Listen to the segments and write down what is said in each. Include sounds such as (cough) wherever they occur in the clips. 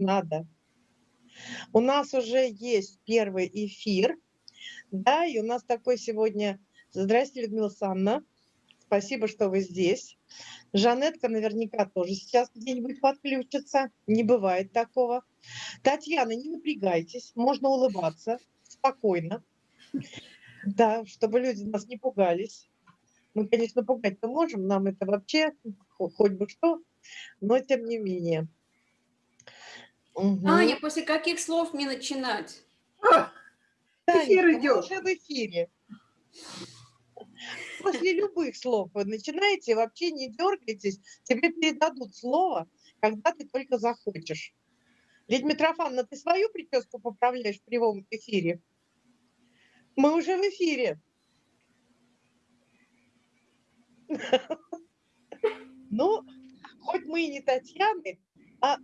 надо. У нас уже есть первый эфир, да, и у нас такой сегодня... Здравствуйте, Людмила Санна. Спасибо, что вы здесь. Жанетка наверняка тоже сейчас где-нибудь подключится. Не бывает такого. Татьяна, не напрягайтесь, можно улыбаться спокойно. Да, чтобы люди нас не пугались. Мы, конечно, пугать-то можем, нам это вообще хоть бы что, но тем не менее. Угу. Аня, после каких слов мне начинать? А, эфир идет. Уже в эфире. После любых слов вы начинаете, вообще не дергайтесь, тебе передадут слово, когда ты только захочешь. Ведь, Митрофановна, ты свою прическу поправляешь в прямом эфире? Мы уже в эфире. (laughs) Ну, хоть мы и не Татьяны, а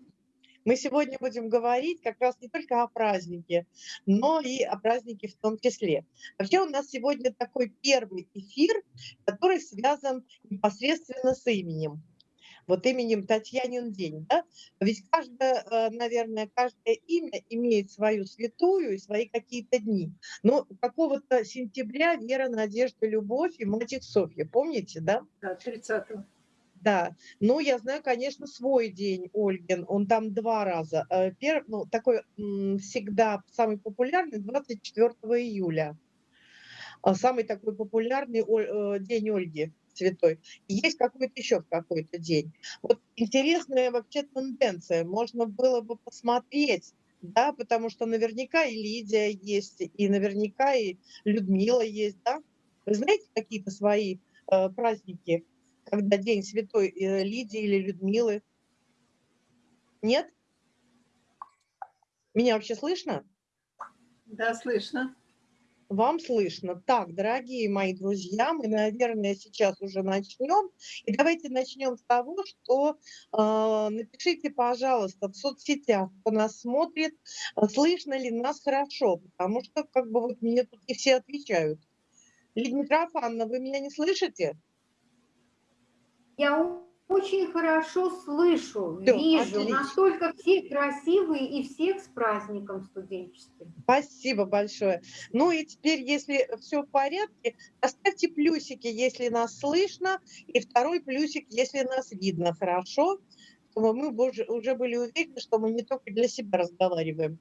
мы сегодня будем говорить как раз не только о празднике, но и о празднике в том числе. Вообще у нас сегодня такой первый эфир, который связан непосредственно с именем вот именем Татьянин день. Да? Ведь каждое, э, наверное, каждое имя имеет свою святую и свои какие-то дни. Но какого-то сентября Вера, Надежда, Любовь и Мальчик Софья, помните, да? Да, 30-го. Да, ну я знаю, конечно, свой день, Ольгин, он там два раза. Э, Первый, ну, такой всегда самый популярный 24 июля. А самый такой популярный э, день Ольги святой. Есть какой-то еще какой-то день. Вот интересная вообще тенденция. Можно было бы посмотреть, да, потому что наверняка и Лидия есть, и наверняка и Людмила есть, да. Вы знаете какие-то свои э, праздники, когда День Святой э, Лидии или Людмилы? Нет? Меня вообще слышно? Да, слышно. Вам слышно. Так, дорогие мои друзья, мы, наверное, сейчас уже начнем. И давайте начнем с того, что э, напишите, пожалуйста, в соцсетях, кто нас смотрит, слышно ли нас хорошо, потому что как бы вот мне тут не все отвечают. Лидия Митрофановна, вы меня не слышите? Я очень хорошо слышу, Все, вижу, отлично. настолько все красивые и всех с праздником студенческим. Спасибо большое. Ну и теперь, если все в порядке, оставьте плюсики, если нас слышно, и второй плюсик, если нас видно хорошо, чтобы мы уже были уверены, что мы не только для себя разговариваем.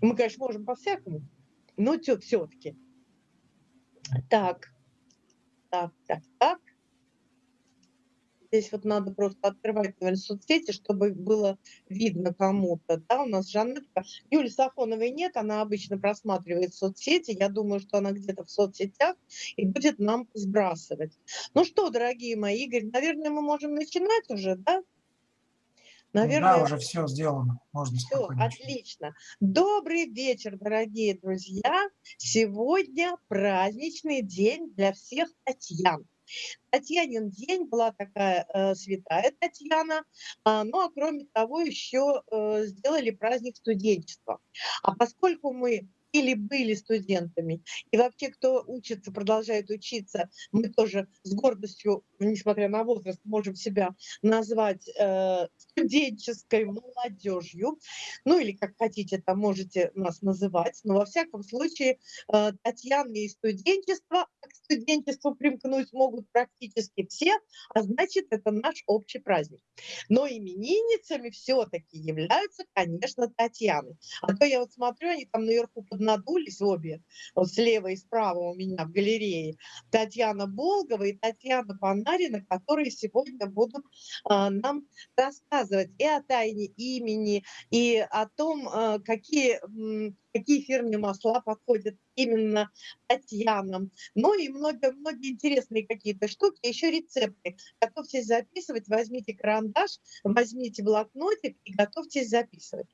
Мы, конечно, можем по-всякому, но все-таки. Так, так, так, так. Здесь вот надо просто открывать, наверное, соцсети, чтобы было видно кому-то. Да, у нас Жанетка. Юли Сафоновой нет, она обычно просматривает соцсети. Я думаю, что она где-то в соцсетях и будет нам сбрасывать. Ну что, дорогие мои, Игорь, наверное, мы можем начинать уже, да? Наверное, да, уже все сделано. Можно все, отлично. Добрый вечер, дорогие друзья. Сегодня праздничный день для всех Татьян. Татьянин день была такая э, святая Татьяна, э, ну а кроме того еще э, сделали праздник студенчества. А поскольку мы или были студентами. И вообще, кто учится, продолжает учиться, мы тоже с гордостью, несмотря на возраст, можем себя назвать э, студенческой молодежью. Ну или как хотите, там можете нас называть. Но во всяком случае, э, Татьяна и студенчество, к студенчеству примкнуть могут практически все, а значит, это наш общий праздник. Но именинницами все-таки являются, конечно, Татьяны. А то я вот смотрю, они там наверху под поднадулись обе, вот слева и справа у меня в галерее, Татьяна Болгова и Татьяна Панарина, которые сегодня будут а, нам рассказывать и о тайне имени, и о том, а, какие какие фирменные масла подходят именно Татьянам. Ну и многие-многие интересные какие-то штуки, еще рецепты. Готовьтесь записывать, возьмите карандаш, возьмите блокнотик и готовьтесь записывать.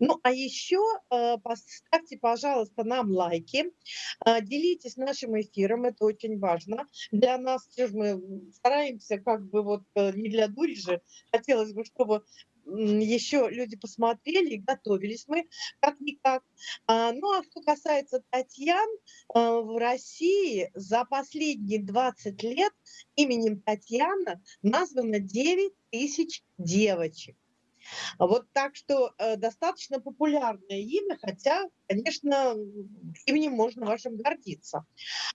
Ну а еще э, поставьте, пожалуйста, нам лайки, э, делитесь нашим эфиром, это очень важно. Для нас мы стараемся как бы вот э, не для дури же, хотелось бы, чтобы еще люди посмотрели и готовились мы как-никак. А, ну а что касается Татьян, а, в России за последние 20 лет именем Татьяна названо 9 тысяч девочек. Вот так что э, достаточно популярное имя, хотя, конечно, именем можно вашим гордиться.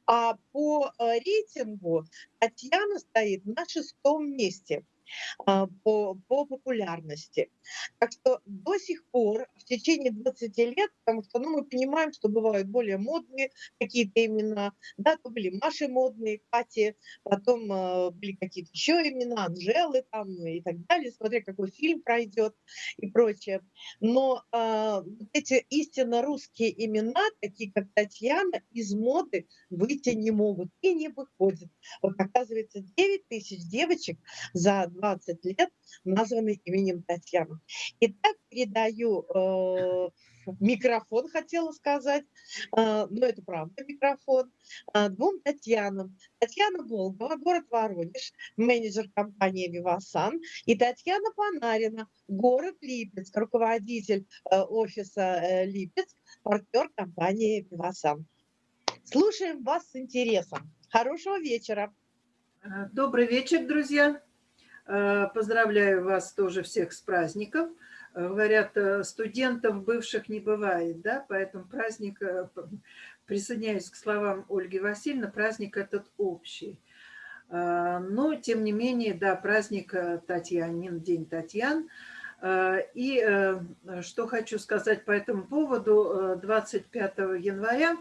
А по э, рейтингу Татьяна стоит на шестом месте – по, по популярности. Так что до сих пор, в течение 20 лет, потому что ну, мы понимаем, что бывают более модные какие-то имена, да, то были Маши модные, Кати, потом э, были какие-то еще имена, Анжелы там и так далее, смотря какой фильм пройдет и прочее. Но э, эти истинно русские имена, такие как Татьяна, из моды выйти не могут и не выходят. Вот оказывается, 9 тысяч девочек за 20 лет названы именем Татьяна. Итак, передаю э, микрофон, хотела сказать, э, но это правда микрофон, э, двум Татьянам. Татьяна Волгова, город Воронеж, менеджер компании «Вивасан», и Татьяна Панарина, город Липецк, руководитель э, офиса э, Липецк, партнер компании «Вивасан». Слушаем вас с интересом. Хорошего вечера. Добрый вечер, друзья. Э, поздравляю вас тоже всех с праздником. Э, говорят, э, студентов бывших не бывает, да, поэтому праздник, присоединяюсь к словам Ольги Васильевны, праздник этот общий. Но, тем не менее, да, праздник Татьянин, День Татьян. И что хочу сказать по этому поводу, 25 января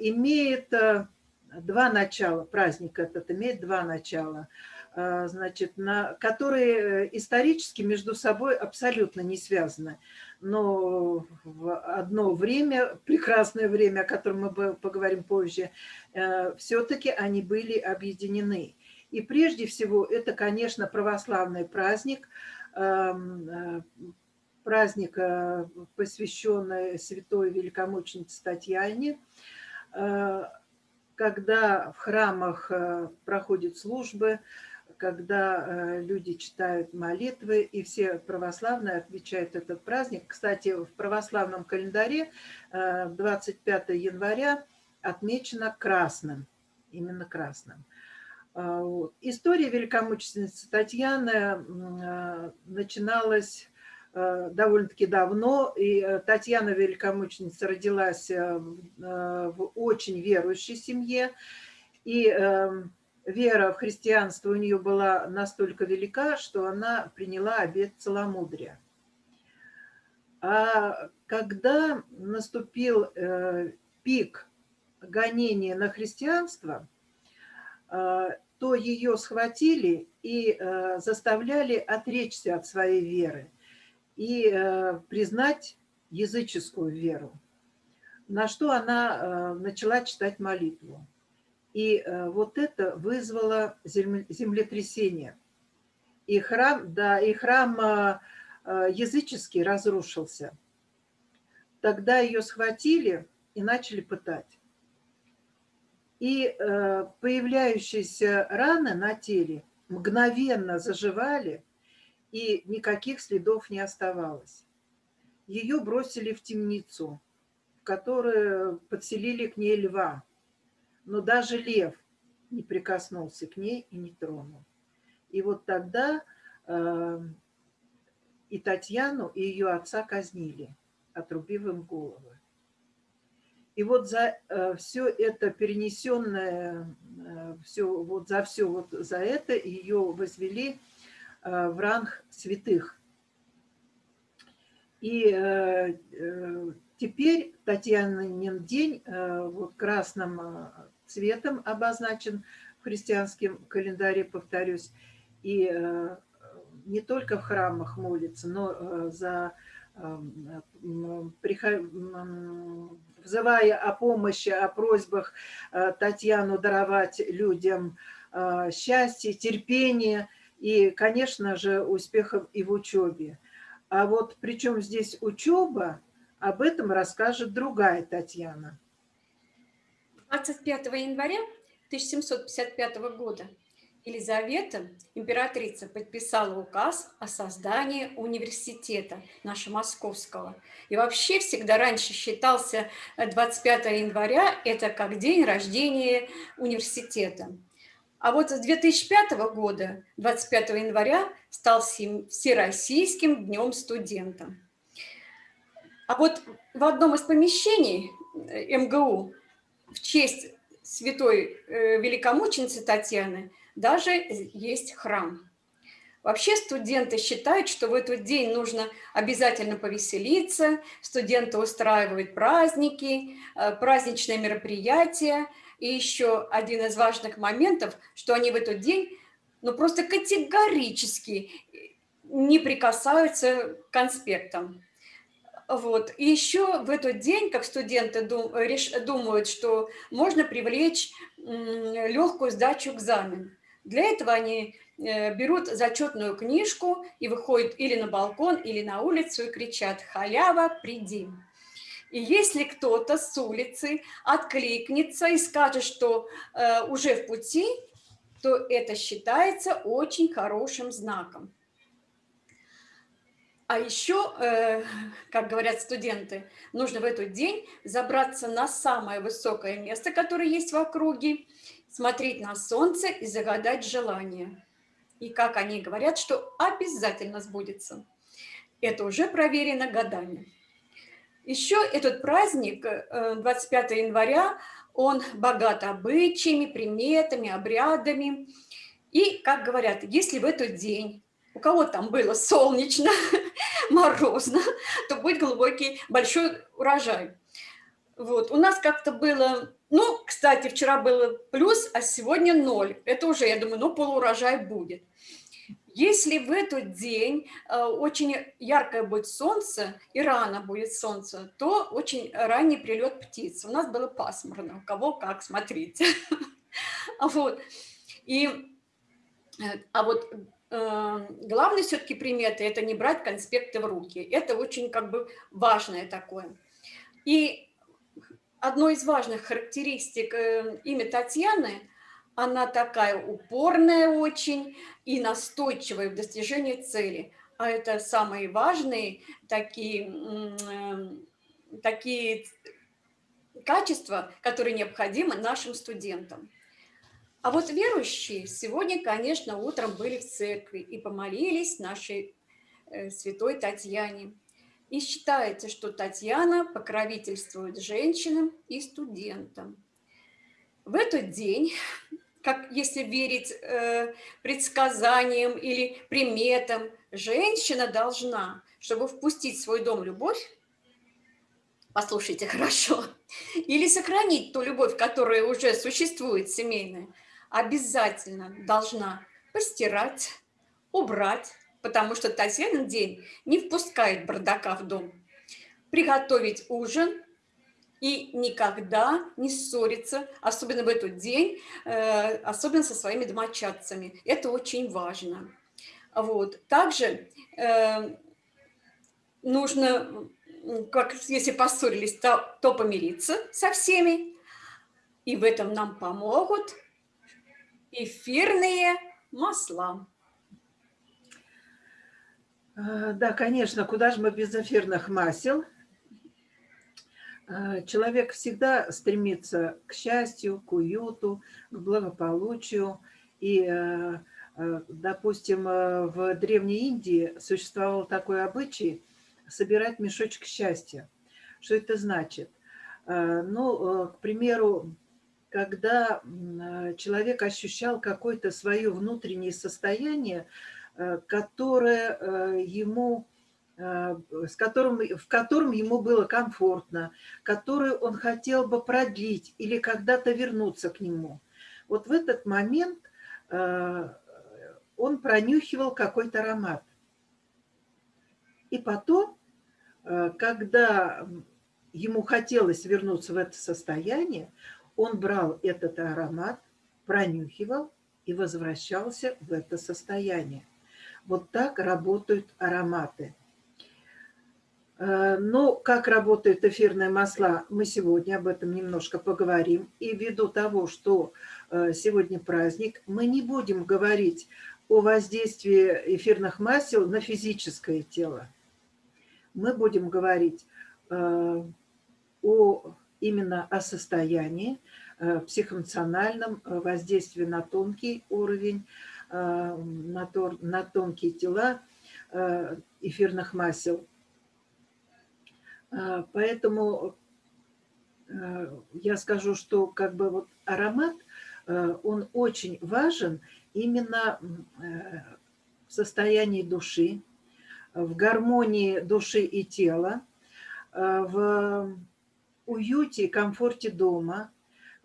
имеет два начала, праздник этот имеет два начала – значит, на, которые э, исторически между собой абсолютно не связаны. Но в одно время, прекрасное время, о котором мы поговорим позже, э, все-таки они были объединены. И прежде всего это, конечно, православный праздник, э, праздник, посвященный святой великомученице Татьяне, когда в храмах проходят службы, когда э, люди читают молитвы, и все православные отмечают этот праздник. Кстати, в православном календаре 25 э, января отмечено красным, именно красным. А, История великомученицы Татьяны э, начиналась довольно-таки давно, и Татьяна Великомученица родилась в очень верующей семье, и эм, вера в христианство у нее была настолько велика, что она приняла обет целомудрия. А когда наступил э, пик гонения на христианство, э, то ее схватили и э, заставляли отречься от своей веры и признать языческую веру, на что она начала читать молитву. И э, вот это вызвало землетрясение. И храм, да, и храм э, э, языческий разрушился. Тогда ее схватили и начали пытать. И появляющиеся раны на теле мгновенно заживали, и никаких следов не оставалось. Ее бросили в темницу, в которую подселили к ней льва но даже лев не прикоснулся к ней и не тронул. И вот тогда э, и Татьяну, и ее отца казнили, отрубив им головы. И вот за э, все это перенесенное, э, все, вот за все вот за это ее возвели э, в ранг святых. И э, э, теперь Татьянин день э, вот красным э, цветом обозначен в христианском календаре, повторюсь, и э, не только в храмах молится, но э, за э, взывая о помощи, о просьбах Татьяну даровать людям счастье, терпение и, конечно же, успехов и в учебе. А вот причем здесь учеба, об этом расскажет другая Татьяна. 25 января 1755 года Елизавета, императрица, подписала указ о создании университета нашего московского. И вообще всегда раньше считался 25 января это как день рождения университета. А вот с 2005 года, 25 января, стал Всероссийским днем студента. А вот в одном из помещений э, МГУ в честь святой э, великомученицы Татьяны даже есть храм. Вообще студенты считают, что в этот день нужно обязательно повеселиться, студенты устраивают праздники, э, праздничные мероприятия. И еще один из важных моментов, что они в этот день ну, просто категорически не прикасаются к конспектам. Вот. И еще в этот день, как студенты думают, что можно привлечь легкую сдачу экзамен. Для этого они э, берут зачетную книжку и выходят или на балкон, или на улицу и кричат «Халява, приди!». И если кто-то с улицы откликнется и скажет, что э, уже в пути, то это считается очень хорошим знаком. А еще, э, (laughs) как говорят студенты, нужно в этот день забраться на самое высокое место, которое есть в округе, смотреть на солнце и загадать желание. И как они говорят, что обязательно сбудется. Это уже проверено годами. Еще этот праздник, 25 э, января, он богат обычаями, приметами, обрядами. И, как говорят, если в этот день у кого там было солнечно, (laughs) морозно, то будет глубокий, большой урожай. Вот. У нас как-то было, ну, кстати, вчера было плюс, а сегодня ноль. Это уже, я думаю, ну, полуурожай будет. Если в этот день э, очень яркое будет солнце и рано будет солнце, то очень ранний прилет птиц. У нас было пасмурно, у кого как, смотрите. (laughs) Вот. И, э, а вот Эм, главной все-таки приметы – это не брать конспекты в руки. Это очень как бы важное такое. И одной из важных характеристик э, имя Татьяны – она такая упорная очень и настойчивая в достижении цели. А это самые важные такие, эм, такие качества, которые необходимы нашим студентам. А вот верующие сегодня, конечно, утром были в церкви и помолились нашей э, святой Татьяне. И считается, что Татьяна покровительствует женщинам и студентам. В этот день, как если верить э, предсказаниям или приметам, женщина должна, чтобы впустить в свой дом любовь, послушайте хорошо, или сохранить ту любовь, которая уже существует семейная, обязательно должна постирать, убрать, потому что Татьянин день не впускает бардака в дом, приготовить ужин и никогда не ссориться, особенно в этот день, э, особенно со своими домочадцами. Это очень важно. Вот. Также э, нужно, как если поссорились, то, то помириться со всеми, и в этом нам помогут эфирные масла. А, да, конечно, куда же мы без эфирных масел? А, человек всегда стремится к счастью, к уюту, к благополучию. И, а, допустим, в Древней Индии существовал такой обычай собирать мешочек счастья. Что это значит? Ну, к примеру, когда э, человек ощущал какое-то свое внутреннее состояние, э, которое э, ему, с которым, в котором ему было комфортно, которое он хотел бы продлить или когда-то вернуться к нему. Вот в этот момент он пронюхивал какой-то аромат. И потом, когда ему хотелось вернуться в это состояние, он брал этот аромат, пронюхивал и возвращался в это состояние. Вот так работают ароматы. Э, но как работают эфирные масла, мы сегодня об этом немножко поговорим. И ввиду того, что э, сегодня праздник, мы не будем говорить о воздействии эфирных масел на физическое тело. Мы будем говорить э, о именно о состоянии, э, психоэмоциональном воздействии на тонкий уровень, на, тор, на тонкие тела эфирных масел. Поэтому я скажу, что как бы вот аромат, он очень важен именно в состоянии души, в гармонии души и тела, э, в уюте и комфорте дома.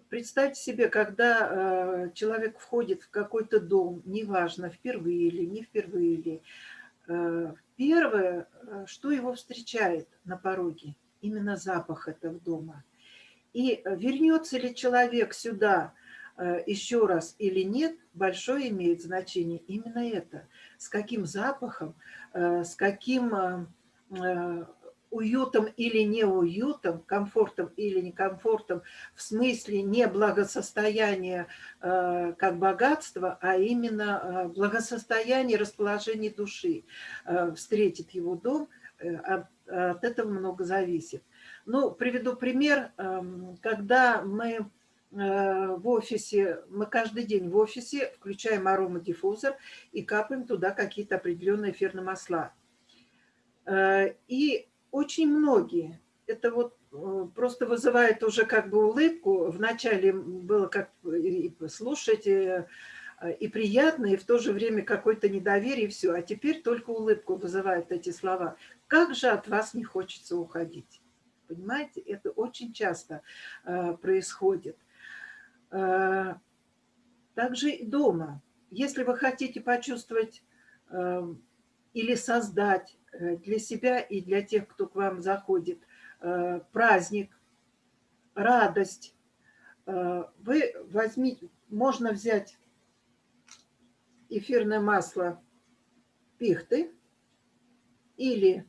Представьте себе, когда э, человек входит в какой-то дом, неважно, впервые или не впервые или, э, первое, что его встречает на пороге, именно запах этого дома. И вернется ли человек сюда еще раз или нет, большое имеет значение именно это. С каким запахом Э, с каким э, э, уютом или неуютом, комфортом или некомфортом, в смысле не благосостояния как богатство, а именно благосостояние, расположение души встретит его дом, от, от этого много зависит. Ну, приведу пример, эм, когда мы в офисе, мы каждый день в офисе включаем аромадиффузор и капаем туда какие-то определенные эфирные масла. Э, и очень многие, это вот э, просто вызывает уже как бы улыбку. Вначале было как слушать э, и приятно, и в то же время какое-то недоверие, и все. А теперь только улыбку вызывают эти слова. Как же от вас не хочется уходить? Понимаете, это очень часто происходит. Э, также и дома. Если вы хотите почувствовать или создать для себя и для тех, кто к вам заходит, праздник, радость, вы возьмите, можно взять эфирное масло пихты или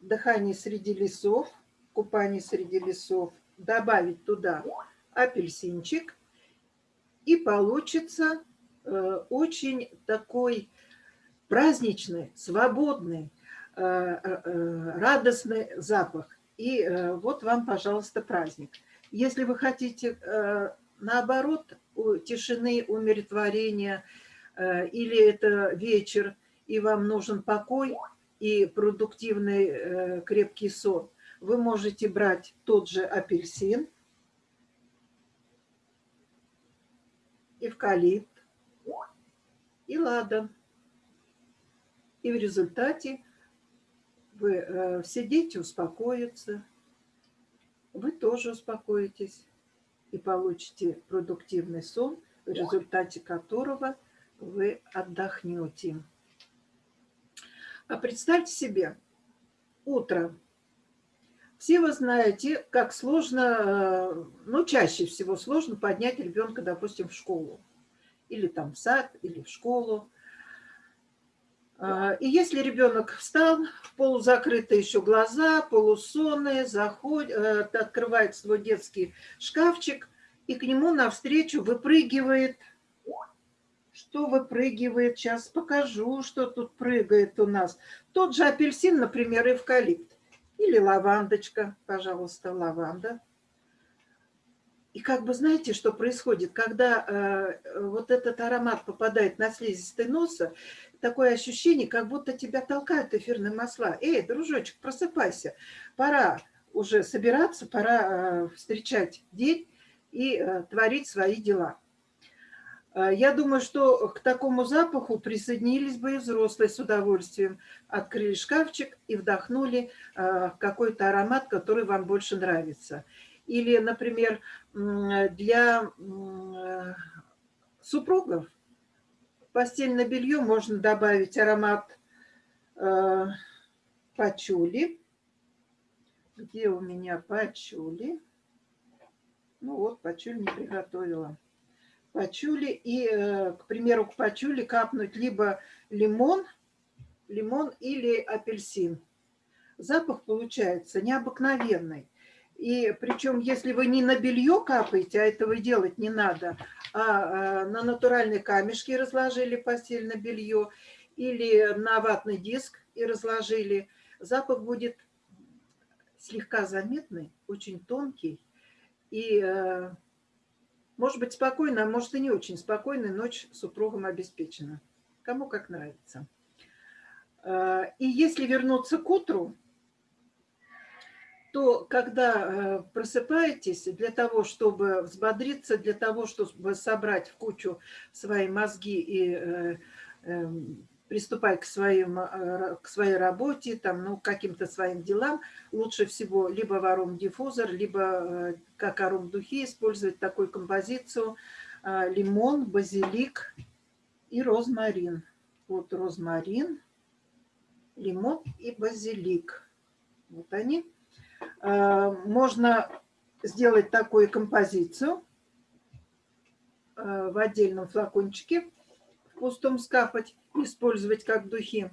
дыхание среди лесов, купание среди лесов, добавить туда апельсинчик и получится э, очень такой праздничный, свободный, э, э, радостный запах. И вот вам, пожалуйста, праздник. Если вы хотите, наоборот, тишины, умиротворения, или это вечер, и вам нужен покой и продуктивный крепкий сон, вы можете брать тот же апельсин, эвкалипт и ладан. И в результате вы э, все дети успокоятся, вы тоже успокоитесь и получите продуктивный сон, в результате которого вы отдохнете. А представьте себе, утро все вы знаете, как сложно, э, ну, чаще всего сложно поднять ребенка, допустим, в школу. Или там в сад, или в школу. А, и если ребенок встал, полузакрытые еще глаза, полусонные, заходит, э, открывает свой детский шкафчик, и к нему навстречу выпрыгивает. Что выпрыгивает? Сейчас покажу, что тут прыгает у нас. Тот же апельсин, например, эвкалипт. Или лавандочка, пожалуйста, лаванда. И как бы знаете, что происходит, когда э, вот этот аромат попадает на слизистый носа, такое ощущение, как будто тебя толкают эфирные масла. Эй, дружочек, просыпайся, пора уже собираться, пора э, встречать день и э, творить свои дела. А, я думаю, что к такому запаху присоединились бы и взрослые с удовольствием. Открыли шкафчик и вдохнули какой-то аромат, который вам больше нравится. Или, например, для супругов постельное белье можно добавить аромат а, пачули. Где у меня пачули? Ну вот, пачули не приготовила пачули и, э, к примеру, к пачули капнуть либо лимон, лимон или апельсин. Запах получается необыкновенный. И причем, если вы не на белье капаете, а этого делать не надо, а, а на натуральные камешки разложили постельное белье или на ватный диск и разложили, запах будет слегка заметный, очень тонкий И, может быть, спокойно, а может и не очень спокойно, ночь супругом обеспечена. Кому как нравится. И если вернуться к утру, то когда э, просыпаетесь, для того, чтобы взбодриться, для того, чтобы собрать в кучу свои мозги и э, эм, приступать к, своим, э, к своей работе, там, ну, каким-то своим делам, лучше всего либо в аром-диффузор, либо как аром-духи использовать такую композицию лимон, базилик и розмарин. Вот розмарин, лимон и базилик. Вот они. Э, можно сделать такую композицию э, в отдельном флакончике, в пустом скапать, использовать как духи.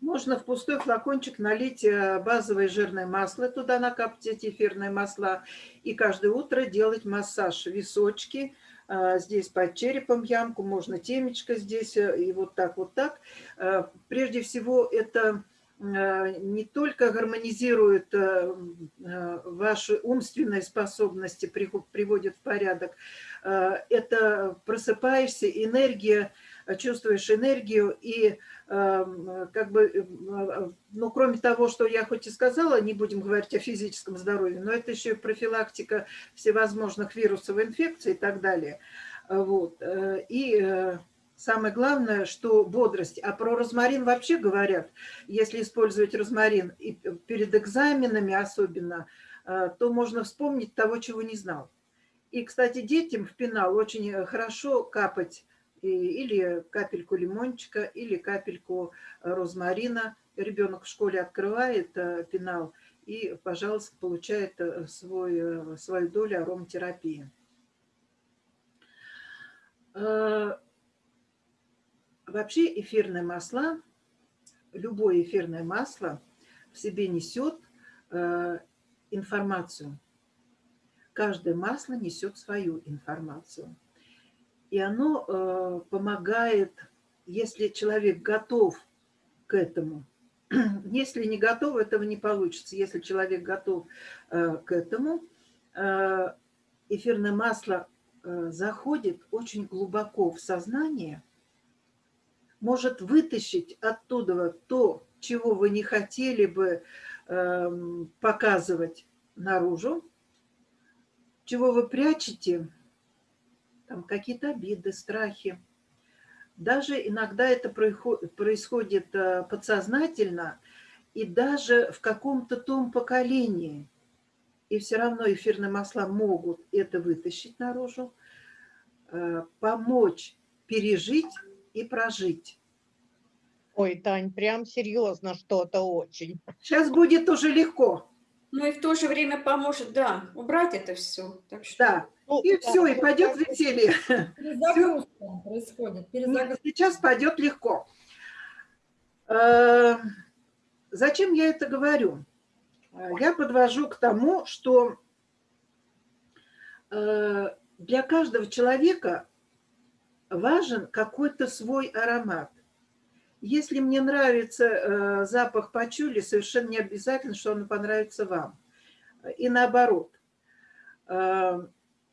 Можно в пустой флакончик налить э, базовое жирное масло, туда накапать эти эфирные масла и каждое утро делать массаж височки, здесь под черепом ямку, можно темечко здесь и вот так, вот так. Прежде всего это не только гармонизирует э, э, ваши умственные способности, приводит в порядок, это просыпаешься, энергия, чувствуешь энергию и как бы, ну, кроме того, что я хоть и сказала, не будем говорить о физическом здоровье, но это еще и профилактика всевозможных вирусов, инфекций и так далее. Вот. И Самое главное, что бодрость. А про розмарин вообще говорят, если использовать розмарин и перед экзаменами особенно, э, то можно вспомнить того, чего не знал. И, кстати, детям в пенал очень хорошо капать или капельку лимончика, или капельку розмарина. Ребенок в школе открывает э, пенал и, пожалуйста, получает э, свой, свою долю ароматерапии. Вообще эфирные масла, любое эфирное масло в себе несет э, информацию. Каждое масло несет свою информацию. И оно э, помогает, если человек готов к этому. (clears throat) Если не готов, этого не получится. Если человек готов э, к этому, эфирное масло заходит очень глубоко в сознание – может вытащить оттуда то, чего вы не хотели бы э, показывать наружу, чего вы прячете, там какие-то обиды, страхи. Даже иногда это происходит э, подсознательно и даже в каком-то том поколении. И все равно эфирные масла могут это вытащить наружу, э, помочь пережить и прожить. Ой, Тань, прям серьезно что-то очень. Сейчас будет уже легко. Ну и в то же время поможет, да, убрать это все. Так что... Да, ну, и да, все, и пойдет веселье. Перезагрузка происходит. Перезагрузка. Сейчас пойдет легко. Э, зачем я это говорю? Я подвожу к тому, что э, для каждого человека важен какой-то свой аромат. Если мне нравится э, запах пачули, совершенно не обязательно, что он понравится вам. И наоборот. Э,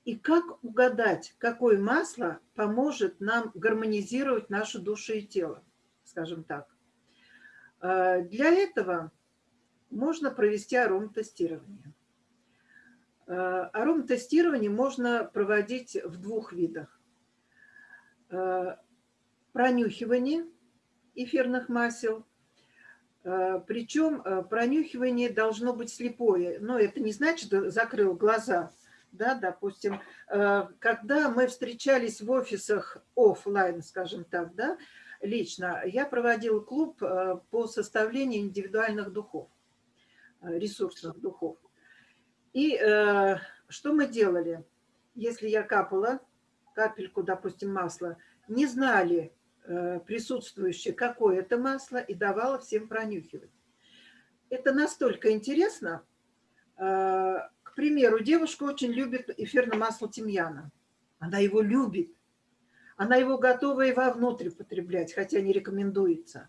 и как угадать, какое масло поможет нам гармонизировать нашу душу и тело, скажем так. Э, для этого можно провести ароматестирование. Ароматестирование можно проводить в двух видах. Э, пронюхивание эфирных масел. Э, Причем э, пронюхивание должно быть слепое. Но это не значит, что закрыл глаза. Да, допустим, когда мы встречались в офисах офлайн, скажем так, да, лично, я проводила клуб по составлению индивидуальных духов, ресурсных духов. И что мы делали? Если я капала капельку, допустим, масла, не знали э, присутствующие, какое это масло, и давала всем пронюхивать. Это настолько интересно. Э, к примеру, девушка очень любит эфирное масло тимьяна. Она его любит. Она его готова и вовнутрь потреблять, хотя не рекомендуется.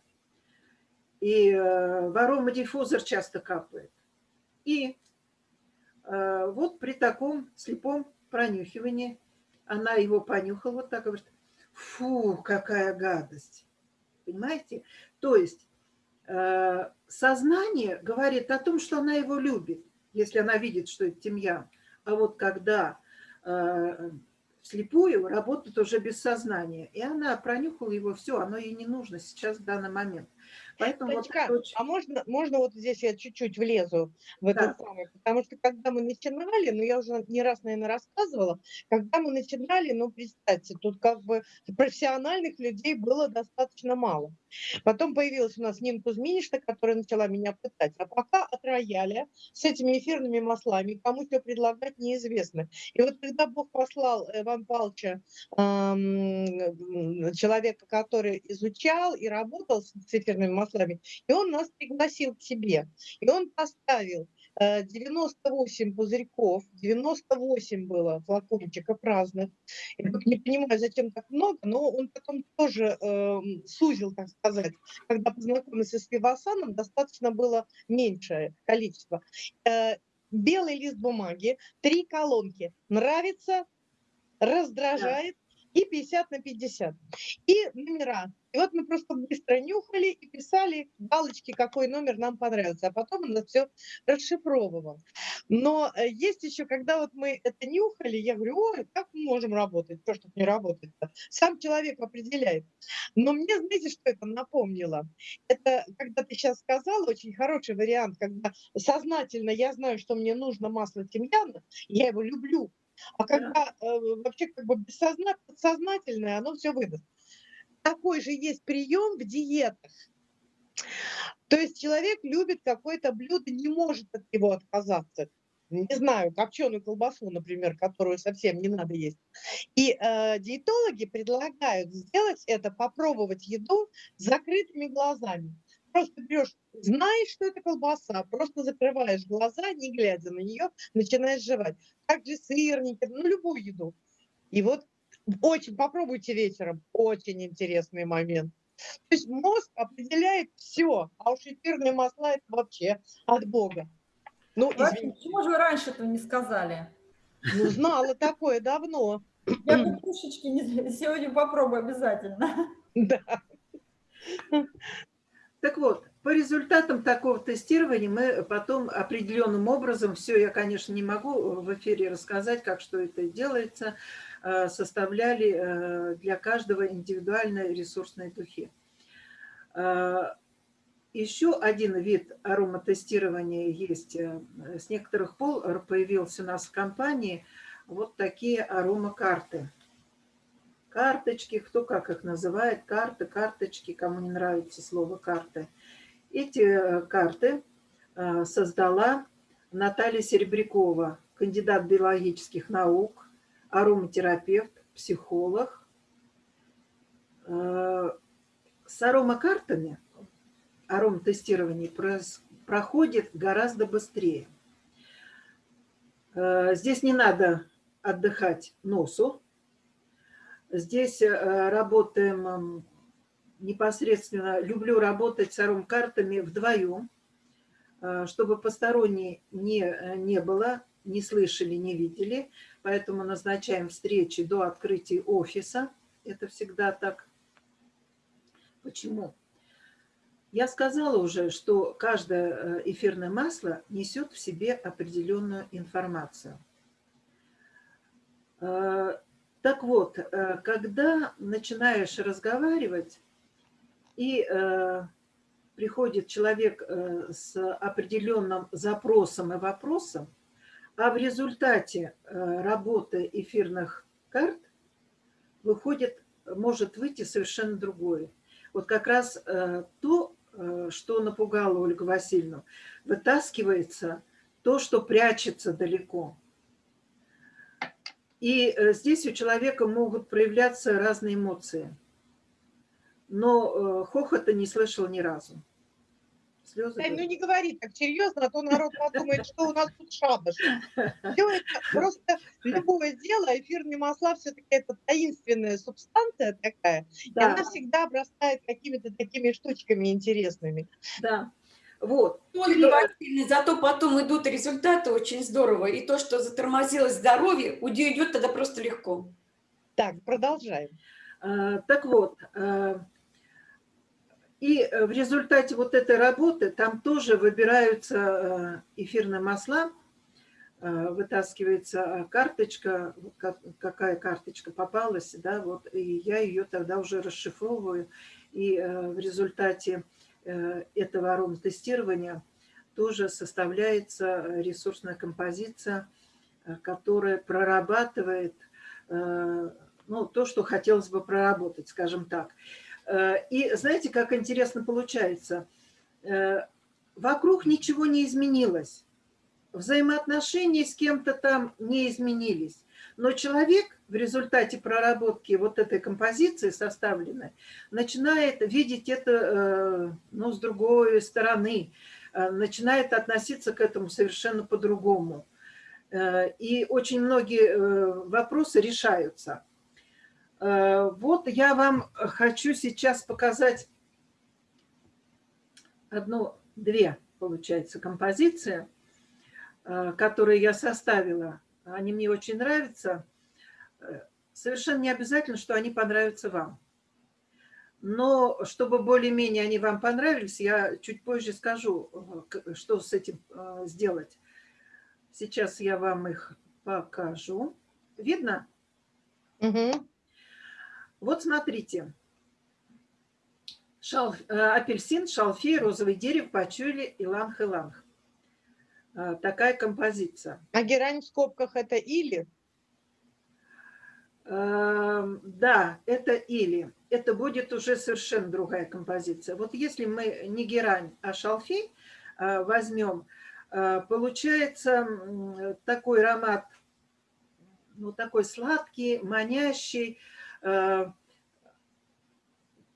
И э, в аромадиффузор часто капает. И вот при таком слепом пронюхивании она его понюхала вот так говорит, фу, какая гадость. Понимаете? То есть э, сознание говорит о том, что она его любит, если она видит, что это тимьян. А вот когда э, слепую работает уже без сознания. И она пронюхала его, все, оно ей не нужно сейчас в данный момент. Поэтому Танечка, вот очень... а можно, можно вот здесь я чуть-чуть влезу в этот да. самый, потому что когда мы начинали, ну я уже не раз, наверное, рассказывала, когда мы начинали, ну представьте, тут как бы профессиональных людей было достаточно мало. Потом появилась у нас Нина Кузьминишна, которая начала меня пытать. А пока от рояля с этими эфирными маслами, кому что предлагать, неизвестно. И вот когда Бог послал Иван Павловича, эм, человека, который изучал и работал с эфирными маслами, и он нас пригласил к себе. И он поставил 98 э, пузырьков, 98 было флакончиков разных. Я не понимаю, зачем так много, но он потом тоже э, сузил, так сказать. Когда познакомился с Вивасаном, достаточно было меньшее количество. Э, белый лист бумаги, три колонки. Нравится, раздражает, и 50 на 50. И номера. И вот мы просто быстро нюхали и писали галочки, какой номер нам понравился, а потом он это все расшифровывал. Но э, есть еще, когда вот мы это нюхали, я говорю, ой, как мы можем работать, то, что не работает. -то? Сам человек определяет. Но мне, знаете, что это напомнило? Это, когда ты сейчас сказала, очень хороший вариант, когда сознательно я знаю, что мне нужно масло тимьяна, я его люблю, а когда э, вообще как бы бессознательное, подсознательное, оно все выдаст. Такой же есть прием в диетах. То есть человек любит какое-то блюдо, не может от него отказаться. Не знаю, копченую колбасу, например, которую совсем не надо есть. И э, диетологи предлагают сделать это, попробовать еду с закрытыми глазами просто берешь, знаешь, что это колбаса, просто закрываешь глаза, не глядя на нее, начинаешь жевать. Также сырники, ну, любую еду. И вот очень, попробуйте вечером, очень интересный момент. То есть мозг определяет все, а уж эфирные масла это вообще от Бога. Ну, Почему же вы раньше этого не сказали? Ну, знала такое давно. Я кукушечки (laughs) сегодня попробую обязательно. Да. Так вот, по результатам такого тестирования мы потом определенным образом, все я, конечно, не могу в эфире рассказать, как что это делается, э, составляли э, для каждого индивидуальные ресурсные духи. Э, Еще один вид ароматестирования есть. С некоторых пол появился у нас в компании вот такие аромакарты карточки, кто как их называет, карты, карточки, кому не нравится слово карты. Эти э, карты э, создала Наталья Серебрякова, кандидат биологических наук, ароматерапевт, психолог. Э, с аромакартами ароматестирование проходит гораздо быстрее. Здесь не надо отдыхать носу, Здесь э, работаем непосредственно, люблю работать с арум-картами вдвоем, э, чтобы посторонние не, э, не было, не слышали, не видели. Поэтому назначаем встречи до открытия офиса. Это всегда так. Почему? Я сказала уже, что каждое эфирное масло несет в себе определенную информацию. Так вот, э, когда начинаешь разговаривать, и э, приходит человек э, с определенным запросом и вопросом, а в результате работы эфирных карт выходит, может выйти совершенно другое. Вот как раз то, что напугало Ольгу Васильевну, вытаскивается то, что прячется далеко – и э, здесь у человека могут проявляться разные эмоции. Но э, хохота не слышал ни разу. Слезы ну не говори так серьезно, а то народ подумает, что у нас тут шабаш. Все это просто (laughs) любое дело, эфирные масла все-таки это таинственная субстанция такая, да. и она всегда обрастает какими-то такими штучками интересными. Да. Вот. Васильевна, зато потом идут результаты очень здорово. И то, что затормозилось здоровье, уйдет тогда просто легко. Так, продолжаем. А, так вот, а, и в результате вот этой работы там тоже выбираются а, эфирные масла, вытаскивается карточка, какая карточка попалась, да, вот, и я ее тогда уже расшифровываю, и в результате этого аром-тестирования тоже составляется ресурсная композиция, э, которая прорабатывает э, ну, то, что хотелось бы проработать, скажем так. И знаете, как интересно получается? Вокруг ничего не изменилось. Взаимоотношения с кем-то там не изменились. Но человек в результате проработки вот этой композиции составленной начинает видеть это э, ну, с другой стороны, э, начинает относиться к этому совершенно по-другому. Э, и очень многие вопросы решаются. Вот я вам хочу сейчас показать одну, две, получается, композиции, которые я составила. Они мне очень нравятся совершенно не обязательно, что они понравятся вам. Но чтобы более-менее они вам понравились, я чуть позже скажу, э, что с этим э, сделать. Сейчас я вам их покажу. Видно? Угу. Вот смотрите. Шал, э, апельсин, шалфей, розовый дерево, пачули, иланг-иланг. Такая композиция. А герань в скобках это или? Эм, да, это или. Это будет уже совершенно другая композиция. Вот если мы не герань, а шалфей э, возьмем, э, получается такой аромат, ну такой сладкий, манящий,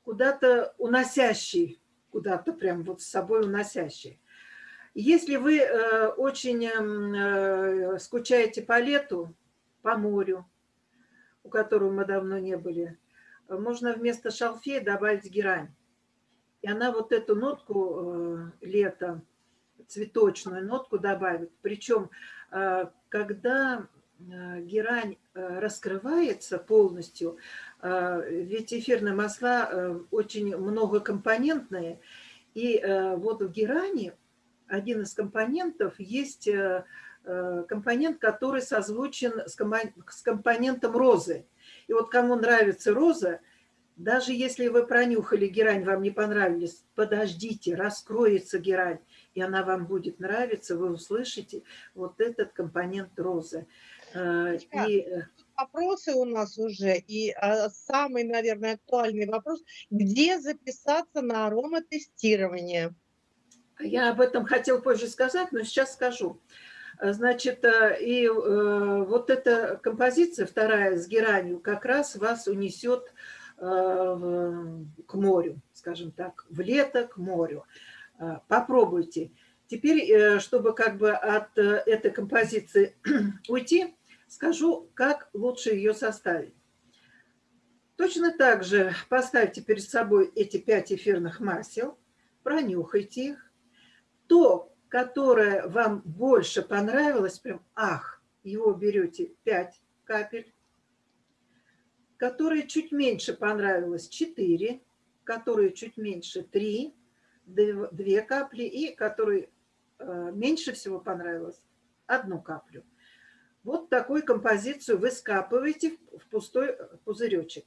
куда-то уносящий, куда-то прям вот с собой уносящий. Если вы очень эм, скучаете по лету, по морю, у которого мы давно не были, можно вместо шалфея добавить герань. И она вот эту нотку э, лета, цветочную нотку добавит. Причем, э, когда э, герань раскрывается полностью, ведь эфирные масла очень многокомпонентные, и вот в герани один из компонентов есть Э, компонент, который созвучен с компонентом розы. И вот кому нравится роза, даже если вы пронюхали герань, вам не понравились, подождите, раскроется герань, и она вам будет нравиться, вы услышите вот этот компонент розы. Э, и... Э, вопросы у нас уже, и самый, наверное, актуальный вопрос, где записаться на ароматестирование? Я об этом хотел позже сказать, но сейчас скажу. Значит, э, и э, вот эта композиция, вторая с геранью, как раз вас унесет э, к морю, скажем так, в лето к морю. Попробуйте. Теперь, чтобы как бы от этой композиции (clears throat) уйти, скажу, как лучше ее составить. Точно так же поставьте перед собой эти пять эфирных масел, пронюхайте их. То, которое вам больше понравилось, прям ах, его берете 5 капель, которое чуть меньше понравилось 4, которые чуть меньше 3, 2 капли и который э, меньше всего понравилось одну каплю. Вот такую композицию вы скапываете в пустой пузыречек.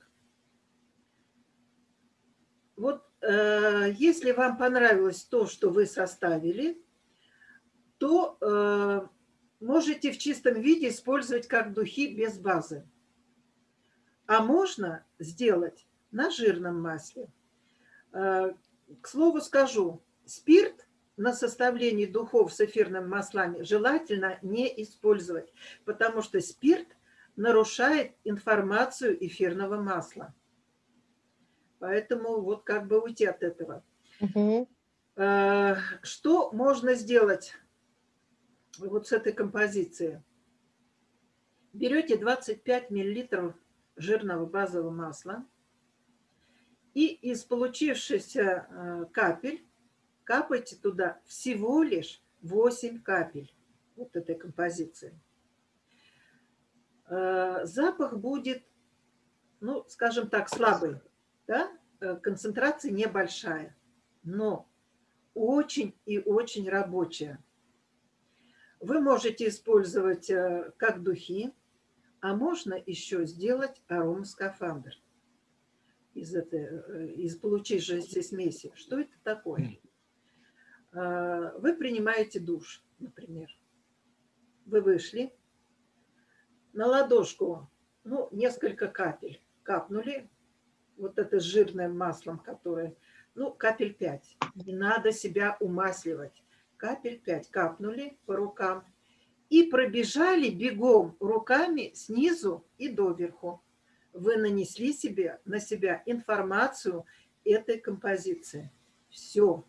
Вот э, если вам понравилось то, что вы составили, то э, можете в чистом виде использовать как духи без базы. А можно сделать на жирном масле. Э, к слову скажу, спирт на составлении духов с эфирными маслами желательно не использовать, потому что спирт нарушает информацию эфирного масла. Поэтому вот как бы уйти от этого. Угу. Что можно сделать вот с этой композиции. Берете 25 миллилитров жирного базового масла и из получившихся э, капель капайте туда всего лишь 8 капель вот этой композиции. Э, запах будет, ну, скажем так, слабый, да? Э, концентрация небольшая, но очень и очень рабочая. Вы можете использовать э, как духи, а можно еще сделать аромаскафандр из, этой, из получившейся смеси. Что это такое? Вы принимаете душ, например. Вы вышли, на ладошку, ну, несколько капель капнули, вот это жирным маслом, которое, ну, капель 5. Не надо себя умасливать. Капель 5 капнули по рукам и пробежали бегом руками снизу и доверху. Вы нанесли себе, на себя информацию этой композиции. Все.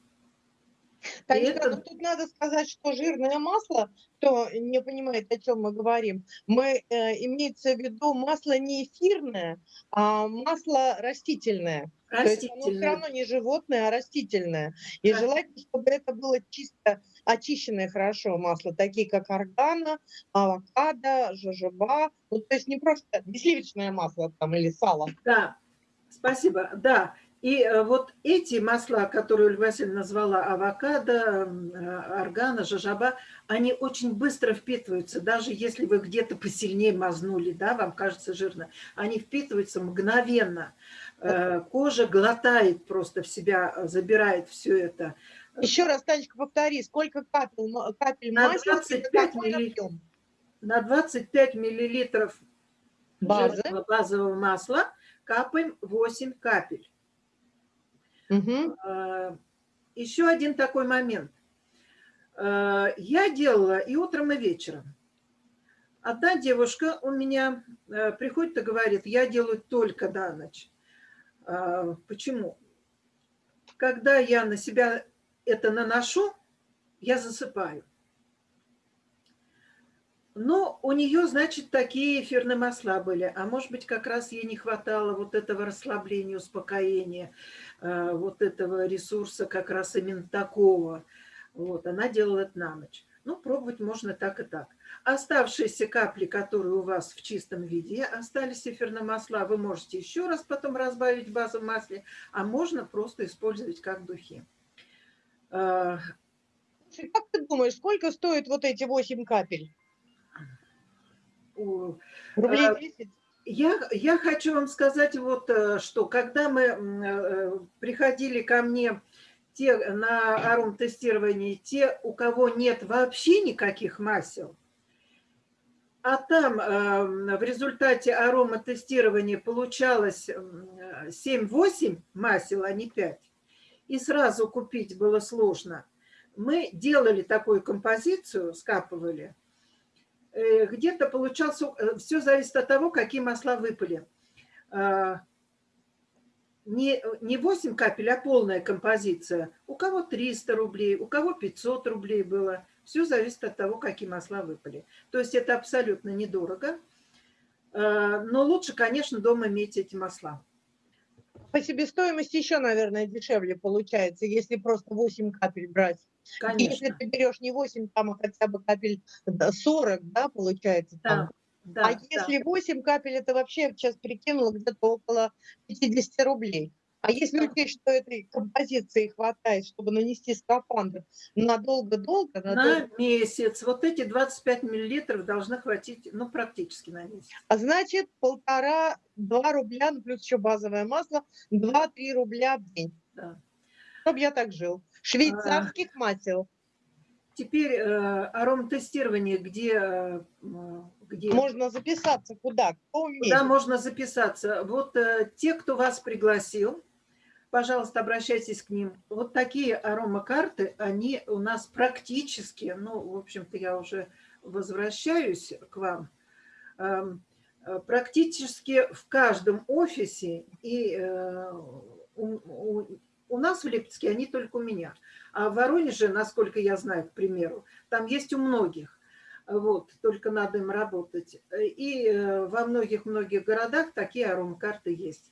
Танечка, это... ну, тут надо сказать, что жирное масло, кто не понимает, о чем мы говорим, мы, э, имеется в виду масло не эфирное, а масло растительное. растительное. То есть оно все равно не животное, а растительное. И а... желательно, чтобы это было чисто очищенное хорошо масло, такие как органа, авокадо, жожоба. Ну, то есть не просто не сливочное масло там или сало. Да, спасибо. Да, и э, вот эти масла, которые Ольга Васильевна назвала, авокадо, э, органа, жажаба, они очень быстро впитываются, даже если вы где-то посильнее мазнули, да, вам кажется жирно, они впитываются мгновенно. Э, кожа глотает просто в себя, забирает все это. Еще раз, Танечка, повтори, сколько капель, капель на масла? 25 миллилитров, на 25 миллилитров Базы. базового масла капаем 8 капель. Угу. Еще один такой момент. А, я делала и утром, и вечером. Одна девушка у меня а, приходит и говорит, я делаю только на ночь. Почему? Когда я на себя это наношу, я засыпаю. Но у нее, значит, такие эфирные масла были. А может быть, как раз ей не хватало вот этого расслабления, успокоения, э, вот этого ресурса как раз именно такого. Вот, она делала это на ночь. Ну, пробовать можно так и так. Оставшиеся капли, которые у вас в чистом виде, остались эфирные масла, вы можете еще раз потом разбавить в базовом масле, а можно просто использовать как духи. Э, как ты думаешь, сколько стоят вот эти 8 капель? Рублей 10? Э, я, я хочу вам сказать вот э, что, когда мы э, приходили ко мне те, на аром-тестировании, те, у кого нет вообще никаких масел, а там в результате ароматестирования получалось 7-8 масел, а не 5, и сразу купить было сложно. Мы делали такую композицию, скапывали – где-то получался, э, все зависит от того, какие масла выпали. А, не, не 8 капель, а полная композиция. У кого 300 рублей, у кого 500 рублей было. Все зависит от того, какие масла выпали. То есть это абсолютно недорого. А, но лучше, конечно, дома иметь эти масла. По себестоимости еще, наверное, дешевле получается, если просто 8 капель брать. Конечно. Если ты берешь не 8, там, а хотя бы капель 40, да, получается. Да. Там. Да, а да. если 8 капель, это вообще, сейчас прикинула, где-то около 50 рублей. А если учесть, что этой композиции хватает, чтобы нанести скафандр надолго-долго? На, на месяц. Вот эти 25 миллилитров должны хватить, ну, практически на месяц. А значит, полтора-два рубля, ну, плюс еще базовое масло, 2-3 рубля в день. Да. Чтобы я так жил. Швейцарских а, масел. Теперь э, ароматестирование, где, э, где... Можно записаться куда? Куда можно записаться? Вот э, те, кто вас пригласил, пожалуйста, обращайтесь к ним. Вот такие аромакарты, они у нас практически, ну, в общем-то, я уже возвращаюсь к вам, э, практически в каждом офисе и э, у, у нас в Липецке они только у меня. А в Воронеже, насколько я знаю, к примеру, там есть у многих. Вот, только надо им работать. И во многих-многих городах такие аромакарты есть.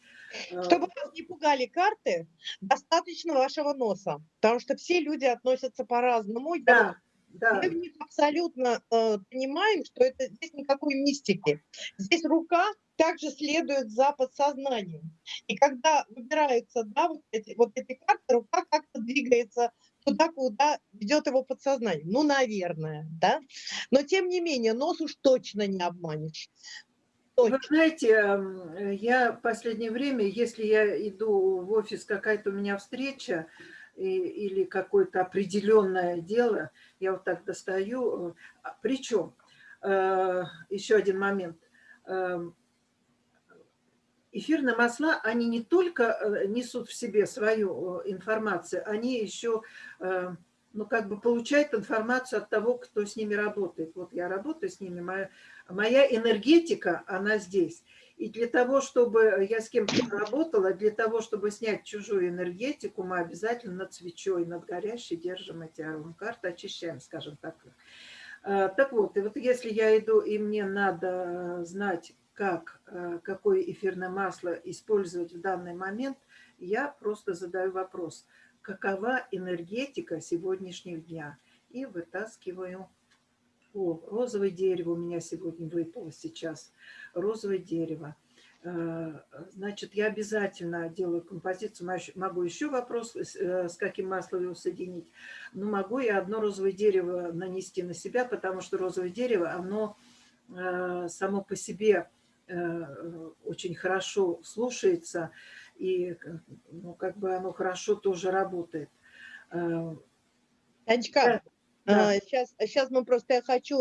Чтобы вас не пугали карты, достаточно вашего носа, потому что все люди относятся по-разному. Да, да. Мы в них абсолютно э, понимаем, что это здесь никакой мистики. Здесь рука также следует за подсознанием. И когда выбираются да, вот, эти, вот эти карты, рука как-то двигается туда, куда ведет его подсознание. Ну, наверное, да. Но тем не менее, нос уж точно не обманешь. Точно. Вы знаете, я в последнее время, если я иду в офис, какая-то у меня встреча, или какое-то определенное дело, я вот так достаю. А, Причем, э, еще один момент. Эфирные масла, они не только э, несут в себе свою э, информацию, они еще ну, как бы получают информацию от того, кто с ними работает. Вот я работаю с ними, моя, моя энергетика, она здесь. И для того, чтобы я с кем-то работала, для того, чтобы снять чужую энергетику, мы обязательно над свечой, над горящей держим эти аромакарты, очищаем, скажем так. А, так вот, и вот если я иду, и мне надо знать, как, а, какое эфирное масло использовать в данный момент, я просто задаю вопрос, какова энергетика сегодняшнего дня? И вытаскиваю о, розовое дерево у меня сегодня выпало сейчас. Розовое дерево. Э, значит, я обязательно делаю композицию. Могу еще вопрос, э, с каким маслом его соединить. Но могу я одно розовое дерево нанести на себя, потому что розовое дерево, оно э, само по себе очень хорошо слушается. И ну, как бы оно хорошо тоже работает. Танечка, да. Сейчас, а, сейчас мы просто, я хочу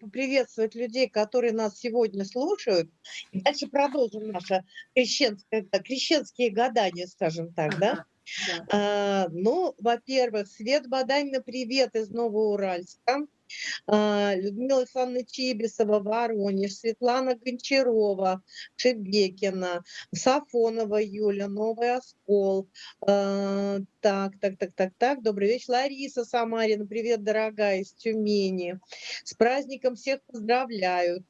поприветствовать людей, которые нас сегодня слушают. И дальше продолжим наше крещенское, крещенские гадания, скажем так, да? Да? А, ну, во-первых, Свет Баданина, привет из Новоуральска. А, Людмила Александровна Чибисова, Воронеж, Светлана Гончарова, Шебекина, Сафонова Юля, Новый Оскол. А, так, так, так, так, так. Добрый вечер. Лариса Самарина, привет, дорогая, из Тюмени. С праздником всех поздравляют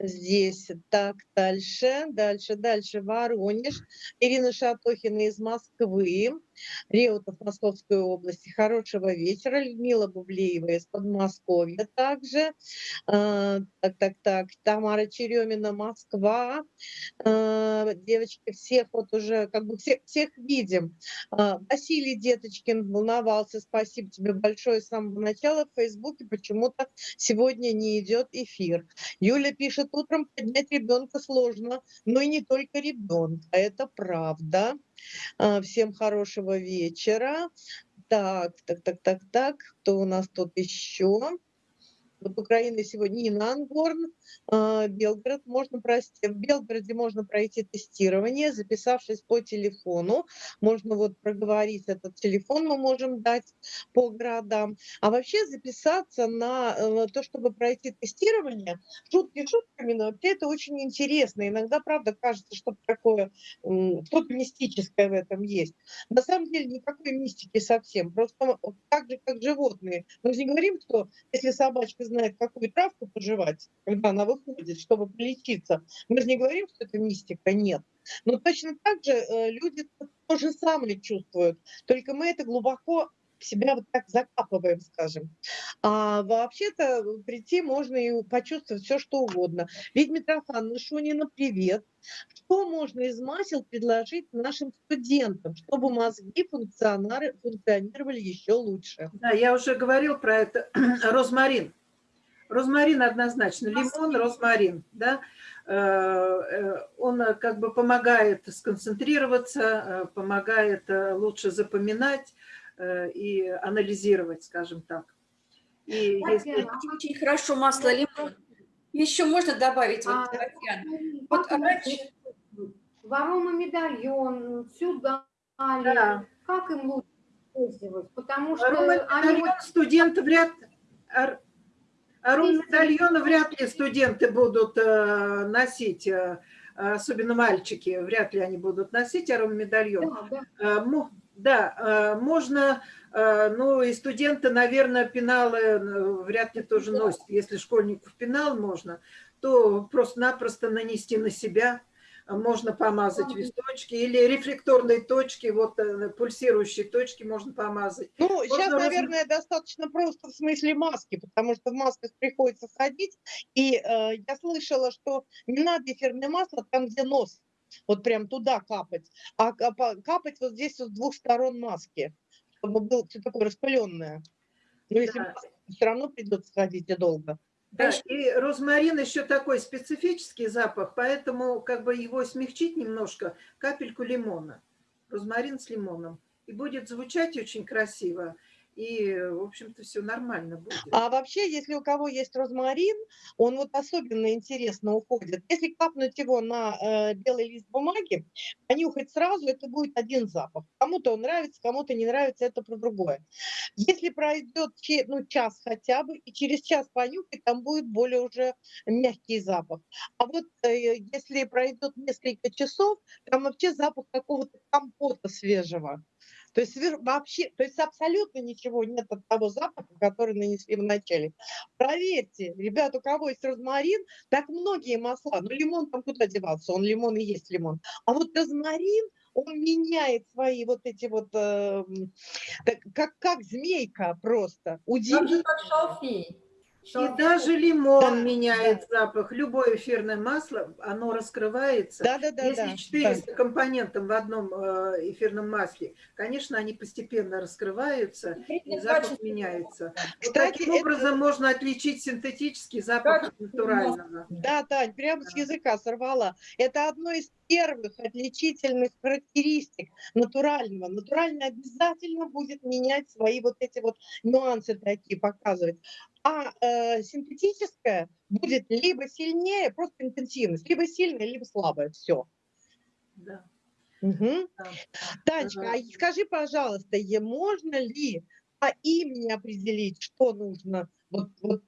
здесь. Так, дальше, дальше, дальше. Воронеж. Ирина Шатохина из Москвы. Реутов Московской области. Хорошего вечера. Людмила Бублеева из Подмосковья также. А, так, так, так. Тамара Черемина, Москва. А, девочки, всех вот уже, как бы всех, всех видим. А, Василий Деточкин волновался. Спасибо тебе большое с самого начала. В Фейсбуке почему-то сегодня не идет эфир. Юля пишет, утром поднять ребенка сложно, но и не только ребенка. Это правда. А, всем хорошего вечера. Так, так, так, так, так. Кто у нас тут еще? Вот Украина сегодня Нина Ангорн, а, Белгород. Можно пройти, в Белгороде можно пройти тестирование, записавшись по телефону. Можно вот проговорить этот телефон, мы можем дать по городам. А вообще записаться на э, то, чтобы пройти тестирование, шутки шутками, но вообще это очень интересно. Иногда, правда, кажется, что такое, что-то мистическое в этом есть. На самом деле никакой мистики совсем. Просто так же, как животные. Мы же не говорим, что если собачка знает, какую травку пожевать, когда она выходит, чтобы полечиться. Мы же не говорим, что это мистика, нет. Но точно так же э, люди то же самое чувствуют, только мы это глубоко себя вот так закапываем, скажем. А вообще-то прийти можно и почувствовать все, что угодно. Ведь Митрофан Шунина, привет. Что можно из масел предложить нашим студентам, чтобы мозги функционировали еще лучше? Да, я уже говорил про это. (clears throat) Розмарин. Розмарин однозначно, лимон, розмарин, да, э, э, он как бы помогает сконцентрироваться, э, помогает лучше запоминать и анализировать, скажем так. И если... Очень хорошо масло лимон. Еще можно добавить, вот, а, Вот раньше... Ворома медальон, сюда, да. как им лучше использовать? Потому что они... студент вряд Рум-медальоны вряд ли студенты будут э, носить, э, особенно мальчики, вряд ли они будут носить аром-медальон. Да, да. Э, да, можно Ну и студенты, наверное, пеналы вряд ли тоже носят. Если школьников пенал можно, то просто-напросто нанести на себя можно помазать височки или рефлекторные точки, вот э, пульсирующие точки можно помазать. Ну, можно сейчас, раз... наверное, достаточно просто в смысле маски, потому что в масках приходится ходить, и э, я слышала, что не надо эфирное масло там, где нос, вот прям туда капать, а капать вот здесь вот с двух сторон маски, чтобы было все такое распыленное. Но если да. все равно придется ходить и долго. Да, и розмарин еще такой специфический запах, поэтому как бы его смягчить немножко, капельку лимона. Розмарин с лимоном. И будет звучать очень красиво и, в общем-то, все нормально будет. А вообще, если у кого есть розмарин, он вот особенно интересно уходит. Если капнуть его на э, белый лист бумаги, понюхать сразу, это будет один запах. Кому-то он нравится, кому-то не нравится, это про другое. Если пройдет ну, час хотя бы, и через час понюхать, там будет более уже мягкий запах. А вот э, если пройдет несколько часов, там вообще запах какого-то компота свежего. То есть вообще, то есть абсолютно ничего нет от того запаха, который нанесли в начале. Проверьте, ребята, у кого есть розмарин, так многие масла, ну лимон там куда деваться, он лимон и есть лимон. А вот розмарин, он меняет свои вот эти вот, э, как, как змейка просто. Удивительно. Как шалфей. И даже лимон да, меняет да. запах. Любое эфирное масло, оно раскрывается. Да, да, да, Если да, 400 да. компонентов в одном э, эфирном масле, конечно, они постепенно раскрываются, и запах меняется. Кстати, вот таким это... образом можно отличить синтетический запах от натурального. Да, Тань, прямо с языка сорвала. Это одно из первых отличительных характеристик натурального. Натурально обязательно будет менять свои вот эти вот нюансы такие показывать. А э, синтетическое будет либо сильнее, просто интенсивность, либо сильная, либо слабая. Все. Да. Угу. Да. Танечка, ага. а скажи, пожалуйста, можно ли по имени определить, что нужно? Вот, вот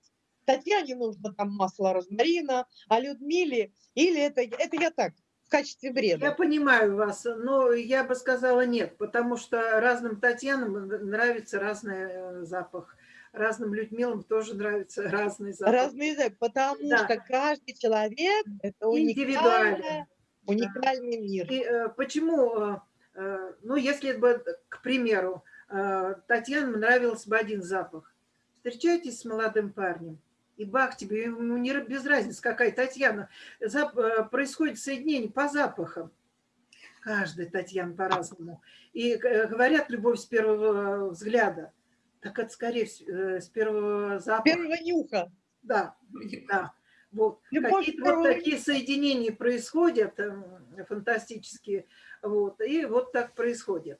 Татьяне нужно там масло розмарина, а Людмиле, или это, это я так, качестве бреда. Я понимаю вас, но я бы сказала нет, потому что разным Татьянам нравится разный э, запах. Разным Людмилам тоже нравится (laughs) разный запах. Разный запах, потому да. что каждый человек – это уникальный, уникальный да. мир. И, э, почему, э, ну, если бы, к примеру, э, Татьяне нравился бы один запах. Встречайтесь с молодым парнем, и бах тебе, ему не без разницы какая Татьяна. Зап, э, происходит соединение по запахам. Каждая Татьяна по-разному. И э, говорят любовь с первого взгляда. Так это скорее э, с первого запаха. Первого нюха. Да, да. Вот. Какие-то вот такие соединения происходят, фантастические. Вот. И вот так происходит.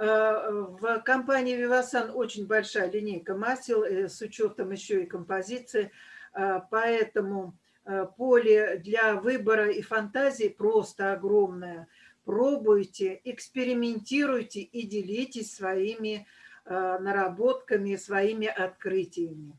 В компании Vivasan очень большая линейка масел э, с учетом еще и композиции, а, поэтому э, поле для выбора и фантазии просто огромное. Пробуйте, экспериментируйте и делитесь своими э, наработками, своими открытиями.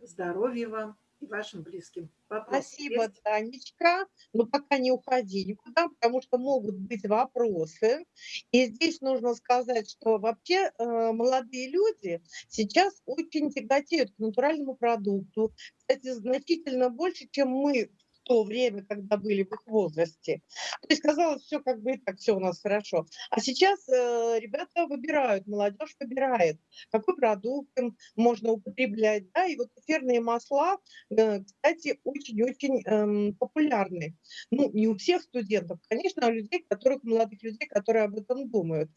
Здоровья вам! и вашим близким. Вопрос Спасибо, есть? Танечка. Но пока не уходи никуда, потому что могут быть вопросы. И здесь нужно сказать, что вообще э, молодые люди сейчас очень тяготеют к натуральному продукту. Кстати, значительно больше, чем мы то время, когда были в их возрасте. То есть казалось, все как бы и так, все у нас хорошо. А сейчас э, ребята выбирают, молодежь выбирает, какой продукт им можно употреблять. Да? И вот эфирные масла, э, кстати, очень-очень э, популярны. Ну, не у всех студентов, конечно, а у людей, которых, молодых людей, которые об этом думают.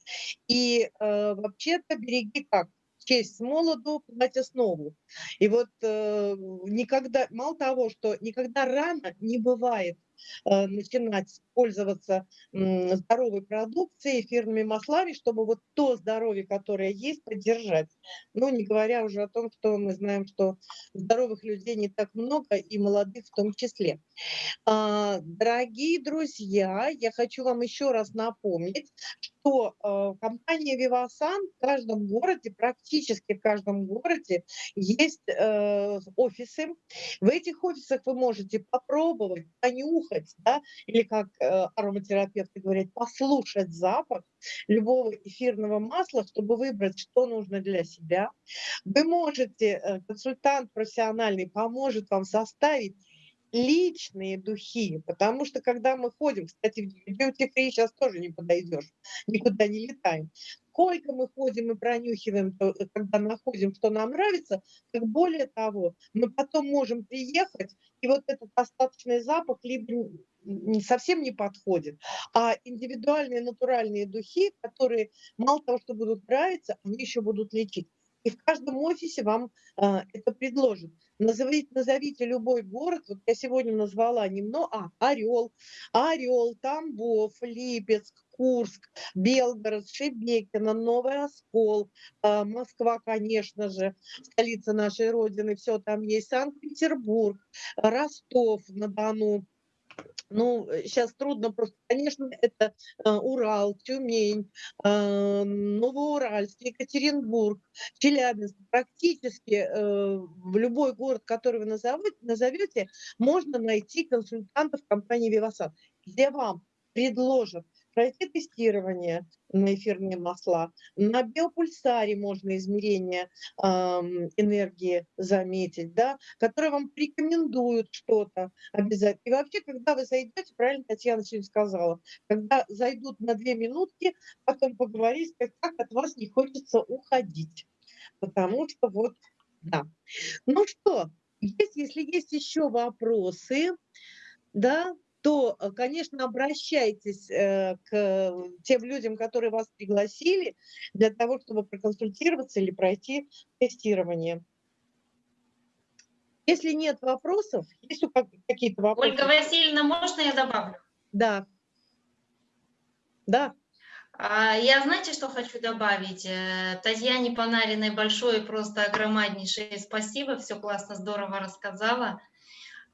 И э, вообще-то береги как? Честь с молоду, подать основу. И вот э, никогда, мало того, что никогда рано не бывает Э, начинать пользоваться здоровой продукцией, эфирными маслами, чтобы вот то здоровье, которое есть, поддержать. Ну, не говоря уже о том, что мы знаем, что здоровых людей не так много, и молодых в том числе. А, дорогие друзья, я хочу вам еще раз напомнить, что э, компания Vivasan в каждом городе, практически в каждом городе есть э, офисы. В этих офисах вы можете попробовать, понюхать, да, или как э, ароматерапевты говорят, послушать запах любого эфирного масла, чтобы выбрать, что нужно для себя. Вы можете, э, консультант профессиональный поможет вам составить личные духи, потому что когда мы ходим, кстати, в free сейчас тоже не подойдешь, никуда не летаем. Сколько мы ходим и пронюхиваем, э, когда находим, что нам нравится, как более того, мы потом можем приехать, и вот этот остаточный запах либо совсем не подходит, а индивидуальные натуральные духи, которые мало того, что будут нравиться, они еще будут лечить. И в каждом офисе вам а, это предложат. Назовите, назовите любой город, вот я сегодня назвала немного, а, Орел, Орел, Тамбов, Липецк, Курск, Белгород, Шебекино, Новый Оскол, а, Москва, конечно же, столица нашей Родины, все там есть, Санкт-Петербург, Ростов-на-Дону, ну, сейчас э, трудно просто, конечно, это э, Урал, Тюмень, э, Новоуральск, Екатеринбург, Челябинск. Практически в любой город, который вы назовете, назовете можно найти консультантов компании «Вивасад», где вам предложат пройти тестирование на эфирные масла. На биопульсаре можно измерение э, энергии заметить, да, которые вам порекомендуют что-то обязательно. И вообще, когда вы зайдете, правильно Татьяна сегодня сказала, когда зайдут на две минутки, потом поговорить, как, как от вас не хочется уходить. Потому что вот, да. Ну что, есть, если есть еще вопросы, да, то, э, конечно, обращайтесь э, к тем людям, которые вас пригласили, для того, чтобы проконсультироваться или пройти тестирование. Если нет вопросов, есть какие-то вопросы? Ольга Васильевна, можно я добавлю? Да. Да. А, я, знаете, что хочу добавить? Э, Татьяне Панариной большое, просто огромнейшее спасибо, все классно, здорово рассказала.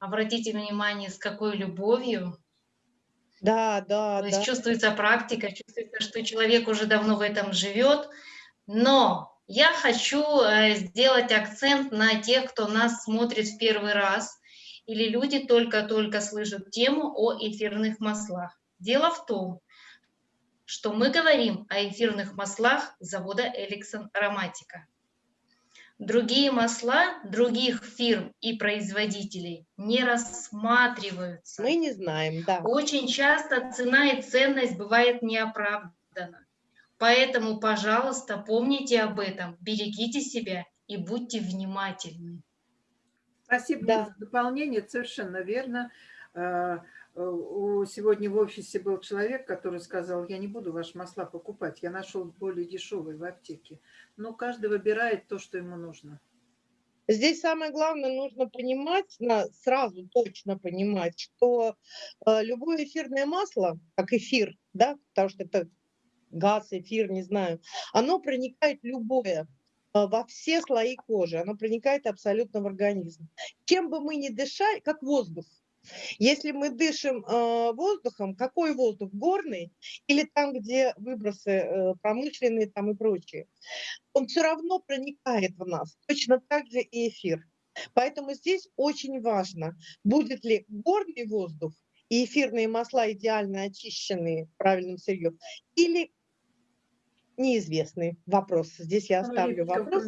Обратите внимание, с какой любовью. Да, да, То да. есть чувствуется практика, чувствуется, что человек уже давно в этом живет. Но я хочу э, сделать акцент на тех, кто нас смотрит в первый раз, или люди только-только слышат тему о эфирных маслах. Дело в том, что мы говорим о эфирных маслах завода Эликсон Ароматика. Другие масла других фирм и производителей не рассматриваются. Мы не знаем, да. Очень часто цена и ценность бывает неоправдана. Поэтому, пожалуйста, помните об этом, берегите себя и будьте внимательны. Спасибо да. за дополнение, совершенно верно. Э, сегодня в офисе был человек, который сказал, я не буду ваши масла покупать, я нашел более дешевые в аптеке. Но каждый выбирает то, что ему нужно. Здесь самое главное, нужно понимать, сразу точно понимать, что э, любое эфирное масло, как эфир, да, потому что это газ, эфир, не знаю, оно проникает любое, э, во все слои кожи, оно проникает абсолютно в организм. Чем бы мы ни дышали, как воздух, если мы дышим э, воздухом, какой воздух? Горный или там, где выбросы э, промышленные там и прочие? Он все равно проникает в нас. Точно так же и эфир. Поэтому здесь очень важно, будет ли горный воздух и эфирные масла идеально очищенные правильным сырьем, или неизвестный вопрос. Здесь я оставлю вопрос.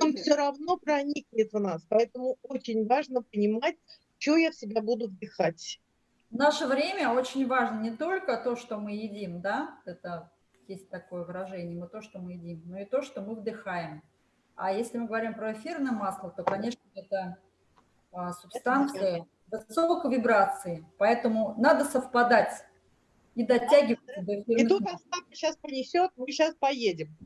Он все равно проникнет в нас. Поэтому очень важно понимать, что я в себя буду вдыхать. В наше время очень важно не только то, что мы едим, да, это есть такое выражение, мы то, что мы едим, но и то, что мы вдыхаем. А если мы говорим про эфирное масло, то, конечно, это а, субстанция высокой вибрации, поэтому надо совпадать и дотягиваться до И тут Остап сейчас понесет, мы сейчас поедем.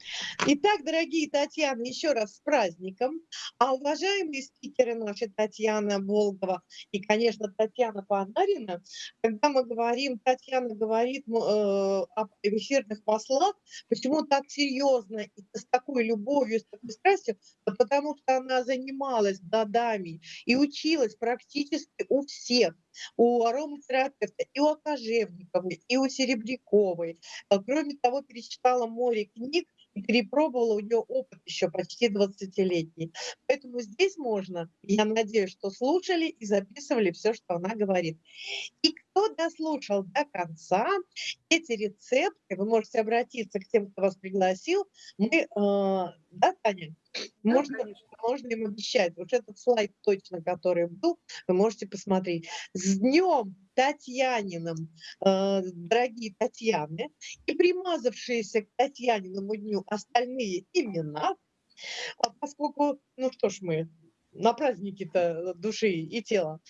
Итак, дорогие Татьяна, еще раз с праздником. А уважаемые спикеры наши, Татьяна Волгова и, конечно, Татьяна Панарина, когда мы говорим, Татьяна говорит э, об эфирных маслах, почему так серьезно и с такой любовью, с такой страстью, потому что она занималась годами и училась практически у всех у ароматерапевта, и у Кожевниковой, и у Серебряковой. Кроме того, перечитала море книг и перепробовала, у нее опыт еще почти 20-летний. Поэтому здесь можно, я надеюсь, что слушали и записывали все, что она говорит. И кто дослушал до конца, эти рецепты, вы можете обратиться к тем, кто вас пригласил, мы, э, да, Таня? Можно, можно им обещать. Вот этот слайд точно, который был, вы можете посмотреть. С днем Татьяниным, э, дорогие Татьяны, и примазавшиеся к Татьяниному дню остальные имена, а поскольку, ну что ж мы, на праздники-то души и тела,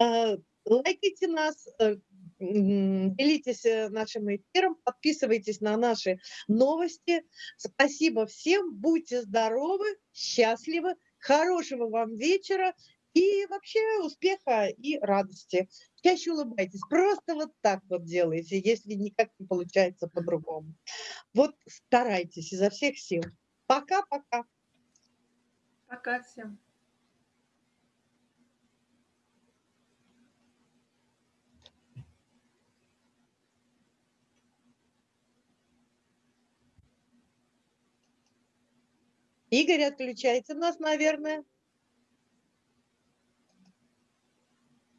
э, лайкайте нас, э, делитесь э, нашим эфиром, подписывайтесь на наши новости. Спасибо всем, будьте здоровы, счастливы, хорошего вам вечера и вообще успеха и радости. Чаще улыбайтесь, просто вот так вот делайте, если никак не получается по-другому. Вот старайтесь изо всех сил. Пока-пока. Пока всем. Игорь, отключайте нас, наверное.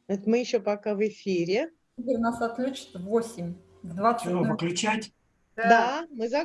Это мы еще пока в эфире. Игорь нас отключит в 8, в 20. Все, выключать? Да, да мы за